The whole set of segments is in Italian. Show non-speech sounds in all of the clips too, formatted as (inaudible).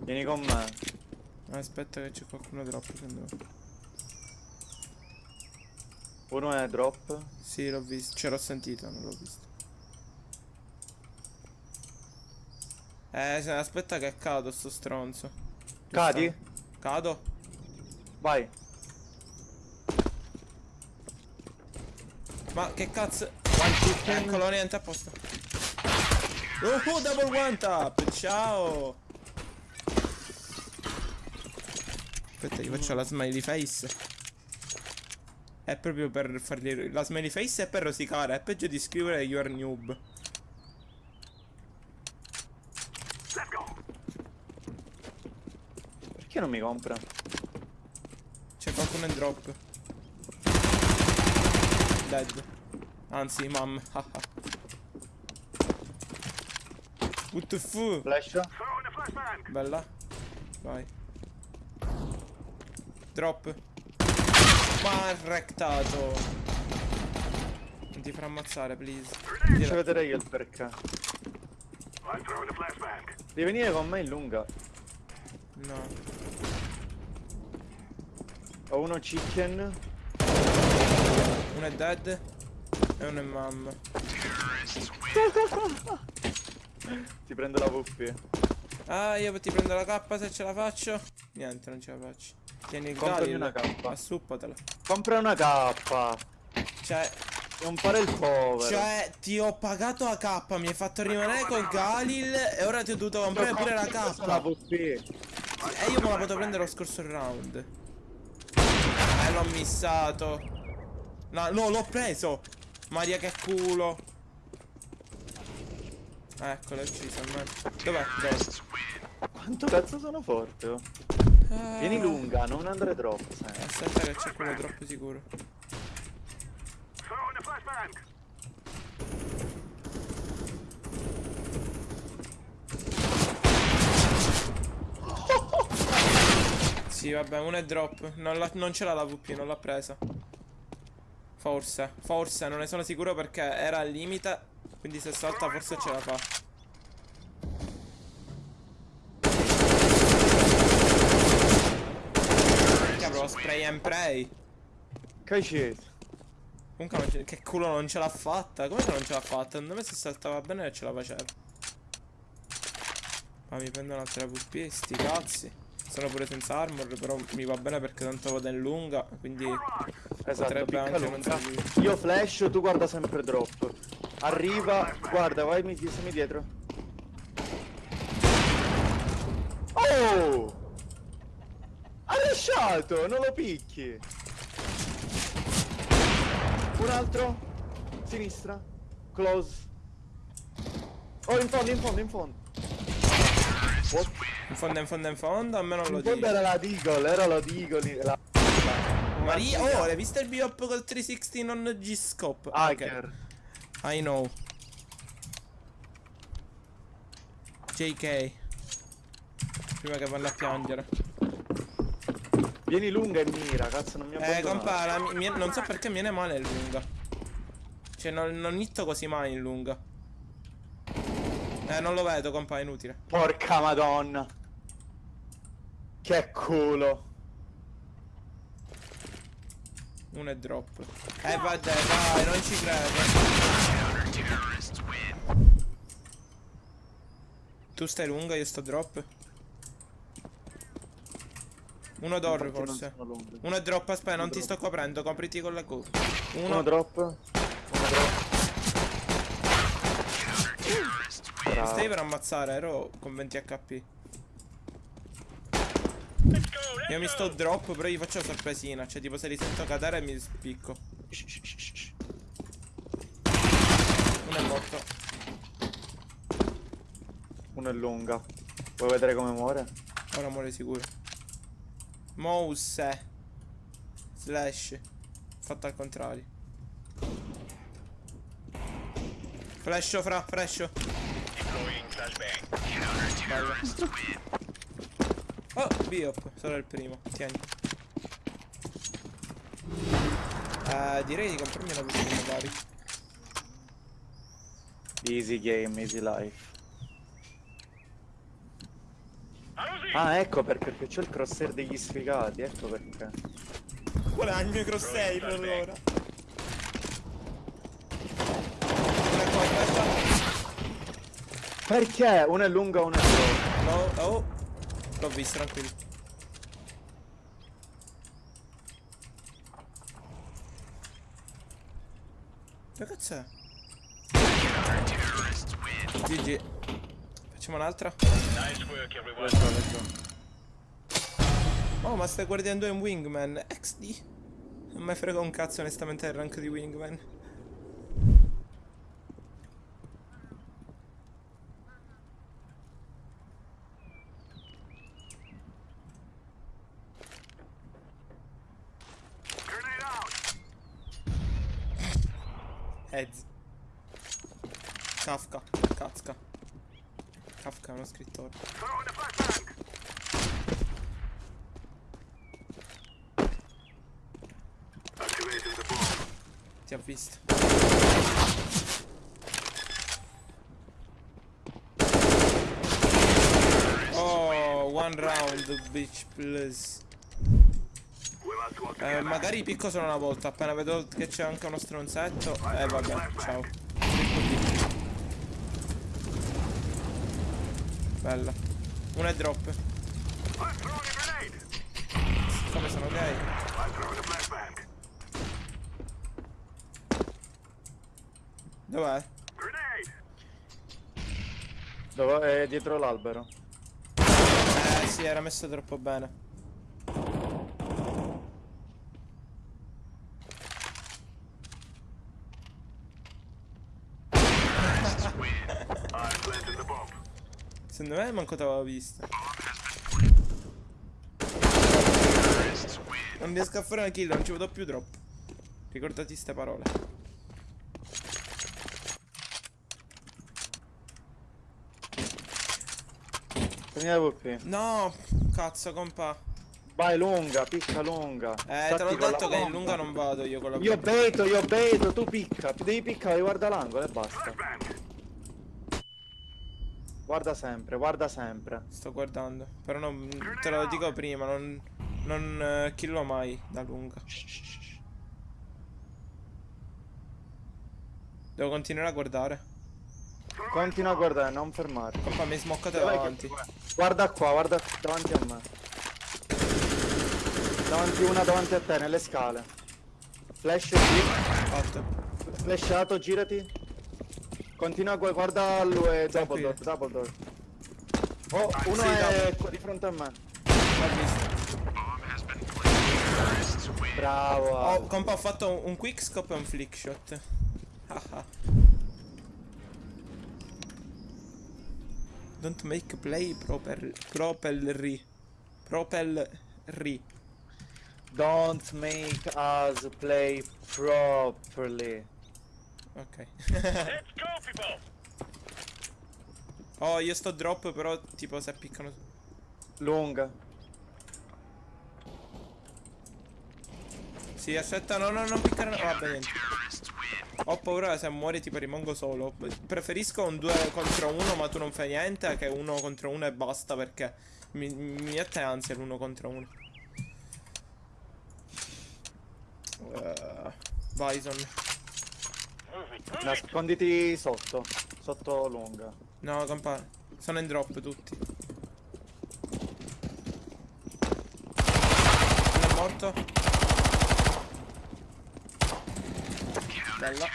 Vieni con me. Aspetta che c'è qualcuno. Prendo. Uno è drop. Sì, l'ho visto. Ce l'ho sentito, non l'ho visto. Eh, se- aspetta che cado sto stronzo. Cadi? Cado? Vai. Ma che cazzo? Eccolo, niente a posto. Oh, double one tap! Ciao! Aspetta, gli faccio la smiley face. È proprio per fargli... La smiley face è per rosicare, è peggio di scrivere you are noob. Perché non mi compra? C'è qualcuno in drop. Dead. Anzi, mam. (laughs) What the fu? Flash? Bella. Vai. Drop. Ma rectato. Non ti farà ammazzare, please. Faccio vedere io il perché. Devi venire con me in lunga. No. Ho uno chicken. Uno è dead. E uno è mam. (laughs) Ti prendo la VP. Ah, io ti prendo la K se ce la faccio. Niente, non ce la faccio. Tieni il Comprami una K. Assuppatela. Compra una K. Cioè, Non fare il povero. cioè, ti ho pagato la K, mi hai fatto rimanere col Galil e ora ti ho dovuto comprare pure la La K. VP. E io me la potevo prendere lo scorso round. Eh, l'ho missato. No, no, l'ho preso. Maria che culo. Eccolo, è ucciso. Dov'è? Dove? Quanto cazzo sono forte? oh? Ah. Vieni lunga, non andare troppo. sai. Aspetta che c'è quello troppo sicuro. Sì, vabbè, uno è drop. Non, l'ha- non ce l'ha la VP, non l'ha presa. Forse, forse, non ne sono sicuro perché era al limite. Quindi se salta forse ce la fa. Che avrò spray and pray. Cacete. Comunque non ce- che culo non ce l'ha fatta. Come che non ce l'ha fatta? Secondo me se saltava bene ce la faceva. Ma mi prendo un'altra VP, sti cazzi. Sono pure senza armor, però mi va bene perché tanto vado in lunga, quindi Esatto, potrebbe anche non. Io flash, tu guarda sempre drop. Arriva, guarda, vai, mi semi dietro. Oh! Ha lasciato, non lo picchi. Un altro. Sinistra. Close. Oh, in fondo, in fondo, in fondo. What? In fondo, in fondo, in fondo, a me non lo In fondo dico. era la Deagle, era la Deagle. La... Maria, oh, hai visto il biop col 360 non G-scope? Hacker. Ok, I know. JK. Prima che vanno a piangere. Vieni lunga e mira, cazzo, non mi Eh, abbandonare. compara, mi- mi- non so perché mi viene male in lunga. Cioè, non, non hitto così mai in lunga. Eh, non lo vedo, compa, è inutile. Porca madonna. Che culo. Uno è drop. Eh, vabbè, dai, non ci credo. Tu stai lunga, io sto drop. Uno non forse. Uno è drop, aspetta, non ti sto coprendo, copriti con la Q. Uno Uno, drop. Uno drop. Mi stai per ammazzare, ero con 20 HP. Io mi sto drop, però gli faccio la sorpresina. Cioè, tipo, se li sento cadere mi spicco. Uno è morto. Uno è lunga. Vuoi vedere come muore? Ora muore sicuro. Mouse. Slash. Fatto al contrario. Flasho fra, flasho. Oh, biop, solo il primo. Tieni. Eh, direi di comprarmi una versione magari. Easy game, easy life. Ah, ecco perché, perché c'ho il crosshair degli sfigati, ecco perché. Qual è il mio crosshair allora? Una. Perché? Uno è lunga, uno è corta. No, oh. L'ho visto, tranquillo. Che cazzo è? GG. Facciamo un'altra? Let's go, let's go. Oh, ma stai guardando in Wingman. XD. Non mi frega un cazzo onestamente il rank di Wingman. Heads. Kafka. Kafka. Kafka è uno scrittore. Ti ha visto. Oh, one round, bitch, please. Eh, magari picco solo una volta. Appena vedo che c'è anche uno stronzetto. Eh, vabbè, ciao. Bella. Una è drop. Come sono gay? Dov'è? Dove? È dietro l'albero. Eh sì, era messo troppo bene. (laughs) (laughs) Secondo me manco t'avevo visto. Non riesco a fare una kill, non ci vedo più troppo. Ricordati ste parole. Prendi la VP. No, cazzo, compa. Vai lunga, picca lunga. Eh, Statti te l'ho detto che in lunga non vado io con la Io beto, io beto, tu picca. Devi piccare, guarda l'angolo e basta. Guarda sempre, guarda sempre. Sto guardando. Però non. Te lo dico prima, non. Non eh, killo mai da lunga. Devo continuare a guardare. Continua a guardare, non fermarti. Compa, mi che- davanti. Guarda qua, guarda davanti a me. Davanti una davanti a te, nelle scale. Flash. Fatto. Flashato, girati. Continua a gu- guarda lui, double Tranquillo. door, double door. Oh, uno Sì, è qua di fronte a me. Bravo. Oh, compa, ho fatto un, un quick scope e un flick shot. Ah ah. Don't make play proper propelry. Propelry. Don't make us play properly. Ok. Let's go, people. oh, io sto drop, però tipo se piccano. Lunga. Sì, aspetta, no, no, non piccare. no, Vabbè, niente. Ho paura se muori tipo rimango solo. Preferisco un 2 contro 1, ma tu non fai niente, che uno contro uno e basta perché mi, mi mette ansia l'uno contro uno. Uh, Bison. Nasconditi sotto. Sotto lunga. No, compa. Sono in drop tutti. Uno è morto. Bella.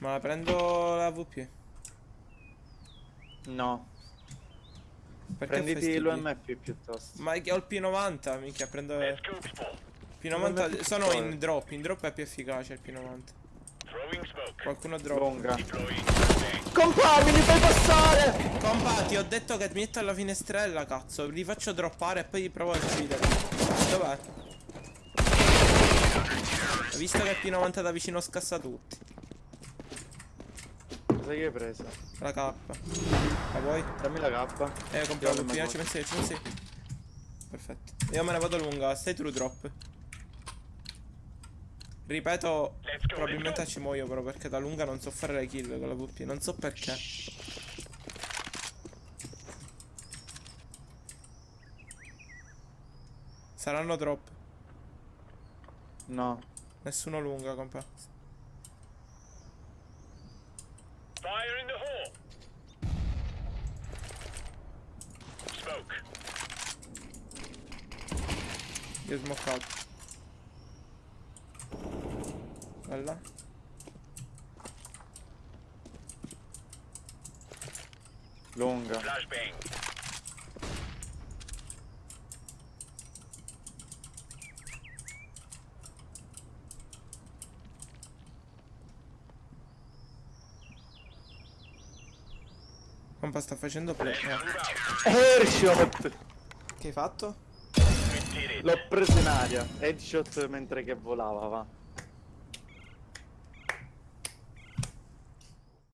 Ma la prendo la VP. No. Perché Prenditi l'UMP piuttosto. Ma ho il P90, minchia, prendo Let's go, people. P90. Sono in drop, in drop è più efficace il P90. Throwing smoke. Qualcuno drop. Grenade. Compagni, mi fai passare! Compa, ti ho detto che mi metto alla finestrella, cazzo. Li faccio droppare e poi provo a ucciderli. Dov'è? Hai visto che il P90 da vicino scassa tutti? Cosa hai preso? La K. La vuoi? Dammi la K. Eh, compro la la ci pensi, ci pensi. Perfetto. Io me ne vado lunga, stai true drop. Ripeto, go, probabilmente ci muoio però perché da lunga non so fare le kill con la VP. Non so perché. Saranno drop. No. Nessuno lunga, compa. Fire in the hole. Smoke. Io smoke out. Bella. Lunga. Flashbang. Compa sta facendo play. Let's eh. Headshot! Che hai fatto? L'ho preso in aria. Headshot mentre che volava, va.